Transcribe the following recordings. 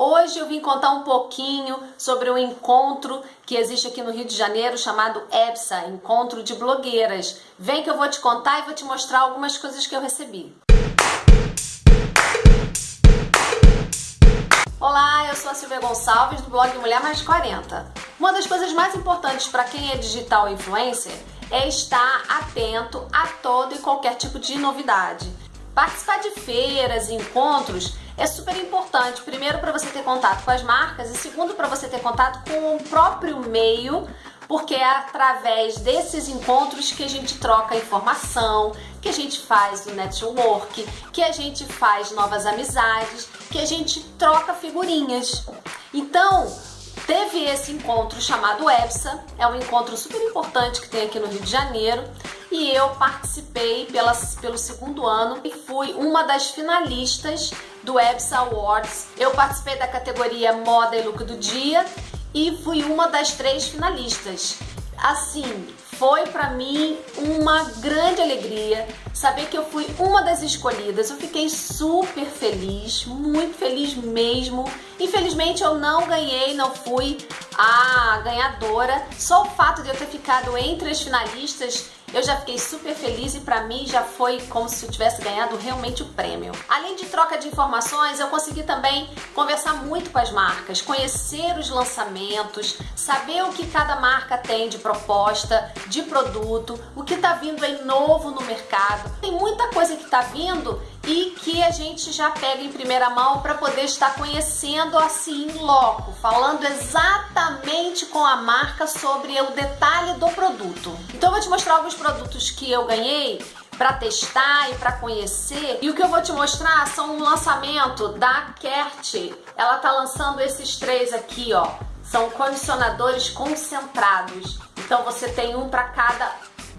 Hoje eu vim contar um pouquinho sobre o encontro que existe aqui no Rio de Janeiro chamado EBSA, Encontro de Blogueiras. Vem que eu vou te contar e vou te mostrar algumas coisas que eu recebi. Olá, eu sou a Silvia Gonçalves do blog Mulher Mais 40. Uma das coisas mais importantes para quem é digital influencer é estar atento a todo e qualquer tipo de novidade. Participar de feiras e encontros é super importante. Primeiro, para você ter contato com as marcas, e segundo, para você ter contato com o próprio meio, porque é através desses encontros que a gente troca informação, que a gente faz o network, que a gente faz novas amizades, que a gente troca figurinhas. Então, teve esse encontro chamado EBSA, é um encontro super importante que tem aqui no Rio de Janeiro, e eu participei pela, pelo segundo ano e fui uma das finalistas do EBSA Awards. Eu participei da categoria Moda e Look do Dia e fui uma das três finalistas. Assim, foi para mim uma grande alegria saber que eu fui uma das escolhidas. Eu fiquei super feliz, muito feliz mesmo. Infelizmente eu não ganhei, não fui a ganhadora. Só o fato de eu ter ficado entre as finalistas eu já fiquei super feliz e para mim já foi como se eu tivesse ganhado realmente o prêmio. Além de troca de informações, eu consegui também conversar muito com as marcas, conhecer os lançamentos, saber o que cada marca tem de proposta, de produto, o que está vindo aí novo no mercado. Tem muita coisa que está vindo e que a gente já pega em primeira mão para poder estar conhecendo assim em loco, falando exatamente com a marca sobre o detalhe do produto. Então eu vou te mostrar alguns produtos que eu ganhei para testar e para conhecer. E o que eu vou te mostrar são um lançamento da Kert. Ela tá lançando esses três aqui, ó. São condicionadores concentrados. Então você tem um para cada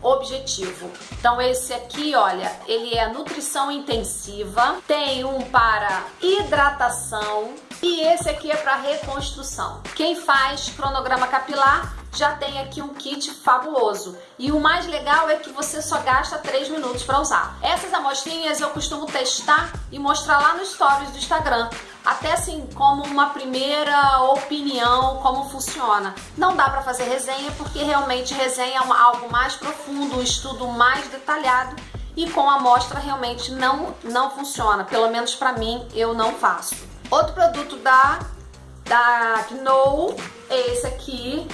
objetivo. Então esse aqui, olha, ele é nutrição intensiva, tem um para hidratação e esse aqui é para reconstrução. Quem faz cronograma capilar já tem aqui um kit fabuloso. E o mais legal é que você só gasta 3 minutos para usar. Essas amostrinhas eu costumo testar e mostrar lá no stories do Instagram. Até assim, como uma primeira opinião, como funciona. Não dá para fazer resenha, porque realmente resenha é algo mais profundo, um estudo mais detalhado. E com amostra realmente não, não funciona. Pelo menos para mim, eu não faço. Outro produto da, da Gnou é esse aqui,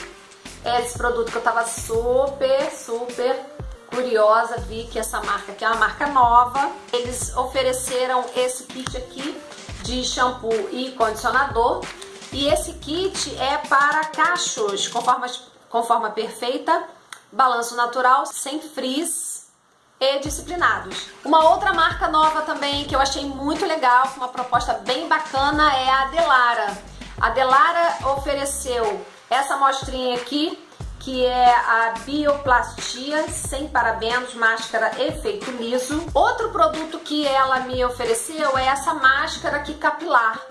é esse produto que eu tava super, super curiosa, vi que essa marca aqui é uma marca nova. Eles ofereceram esse kit aqui de shampoo e condicionador. E esse kit é para cachos com forma, com forma perfeita, balanço natural, sem frizz e disciplinados. Uma outra marca nova também que eu achei muito legal, uma proposta bem bacana, é a Delara. A Delara ofereceu essa amostrinha aqui, que é a Bioplastia sem parabenos, máscara efeito liso. Outro produto que ela me ofereceu é essa máscara aqui capilar.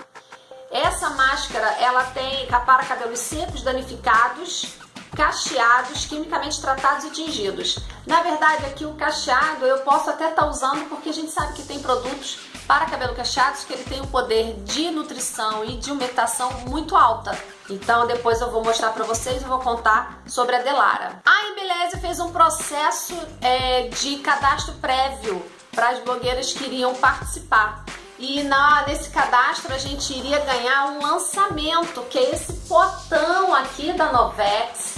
Essa máscara, ela tem para cabelos secos, danificados, cacheados, quimicamente tratados e tingidos. Na verdade, aqui o cacheado eu posso até estar tá usando porque a gente sabe que tem produtos para cabelo cacheados que ele tem um poder de nutrição e de umectação muito alta. Então depois eu vou mostrar para vocês e vou contar sobre a Delara. A Embeleze fez um processo é, de cadastro prévio para as blogueiras que iriam participar. E na, nesse cadastro a gente iria ganhar um lançamento, que é esse potão aqui da Novex,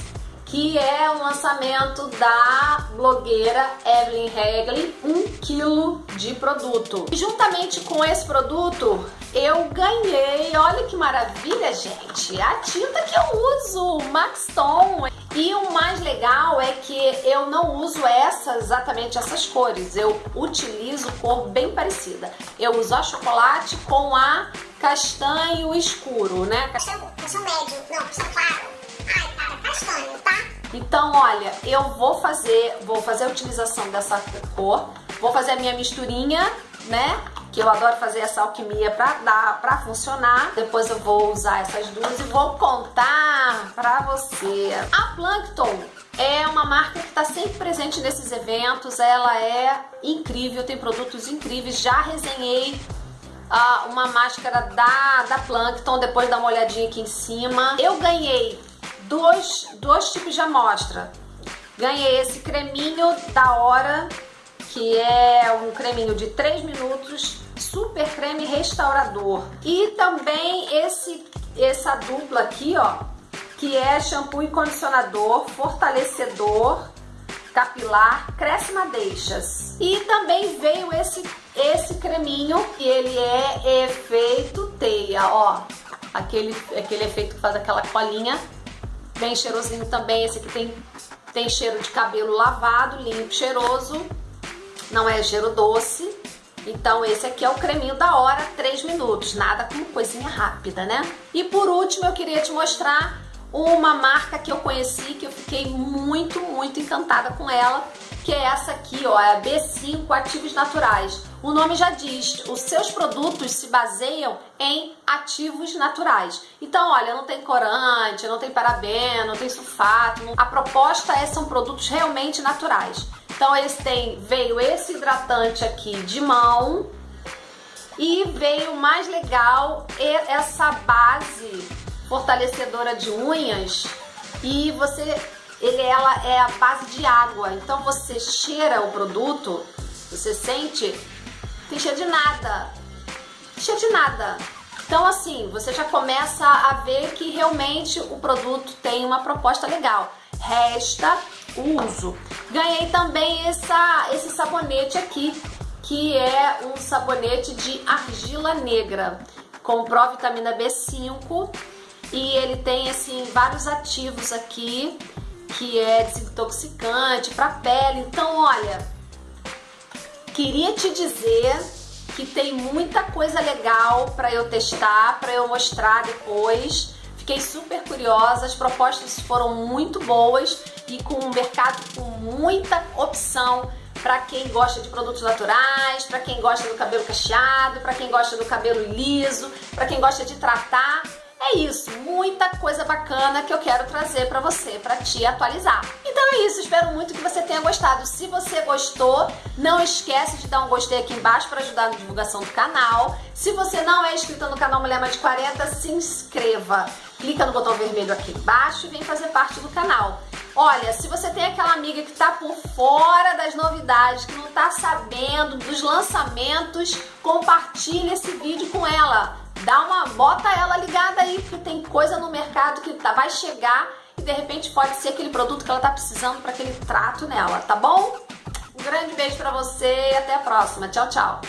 que é o lançamento da blogueira Evelyn Regli, 1 um quilo de produto. E juntamente com esse produto, eu ganhei, olha que maravilha, gente, a tinta que eu uso, Max Tom. E o mais legal é que eu não uso essas, exatamente essas cores, eu utilizo cor bem parecida. Eu uso a chocolate com a castanho escuro, né? Castanho, castanho médio, não, castanho claro. Castanho, tá? Então, olha, eu vou fazer, vou fazer a utilização dessa cor, vou fazer a minha misturinha, né? Que eu adoro fazer essa alquimia pra dar, pra funcionar. Depois eu vou usar essas duas e vou contar pra você. A Plankton é uma marca que está sempre presente nesses eventos, ela é incrível, tem produtos incríveis, já resenhei uh, uma máscara da, da Plankton, depois dá uma olhadinha aqui em cima. Eu ganhei dois, dois tipos de amostra. Ganhei esse creminho da hora, que é um creminho de 3 minutos, super creme restaurador. E também esse essa dupla aqui, ó, que é shampoo e condicionador, fortalecedor capilar, cresce madeixas. E também veio esse esse creminho, que ele é efeito teia, ó. Aquele, aquele efeito que faz aquela colinha. Bem cheirosinho também. Esse aqui tem, tem cheiro de cabelo lavado, limpo, cheiroso. Não é cheiro doce. Então esse aqui é o creminho da hora, 3 minutos. Nada como coisinha rápida, né? E por último eu queria te mostrar uma marca que eu conheci, que eu fiquei muito, muito encantada com ela, que é essa aqui, ó, é a B5 Ativos Naturais. O nome já diz, os seus produtos se baseiam em ativos naturais. Então, olha, não tem corante, não tem parabeno, não tem sulfato. A proposta é são produtos realmente naturais. Então, eles têm, veio esse hidratante aqui de mão e veio mais legal essa base fortalecedora de unhas e você ele ela é a base de água. Então você cheira o produto, você sente, tem cheiro de nada. Cheiro de nada. Então assim, você já começa a ver que realmente o produto tem uma proposta legal. Resta o uso. Ganhei também essa, esse sabonete aqui, que é um sabonete de argila negra, com provitamina B5 e ele tem assim vários ativos aqui que é desintoxicante para pele. Então, olha, queria te dizer que tem muita coisa legal para eu testar, para eu mostrar depois. Fiquei super curiosa, as propostas foram muito boas e com um mercado com muita opção para quem gosta de produtos naturais, para quem gosta do cabelo cacheado, para quem gosta do cabelo liso, para quem gosta de tratar é isso, muita coisa bacana que eu quero trazer para você, para te atualizar. Então é isso, espero muito que você tenha gostado. Se você gostou, não esquece de dar um gostei aqui embaixo para ajudar na divulgação do canal. Se você não é inscrito no canal Mulher Mais de 40, se inscreva. Clica no botão vermelho aqui embaixo e vem fazer parte do canal. Olha, se você tem aquela amiga que está por fora das novidades, que não está sabendo dos lançamentos, compartilhe esse vídeo com ela dá uma, bota ela ligada aí, porque tem coisa no mercado que tá, vai chegar e de repente pode ser aquele produto que ela tá precisando para aquele trato nela, tá bom? Um grande beijo para você e até a próxima. Tchau, tchau.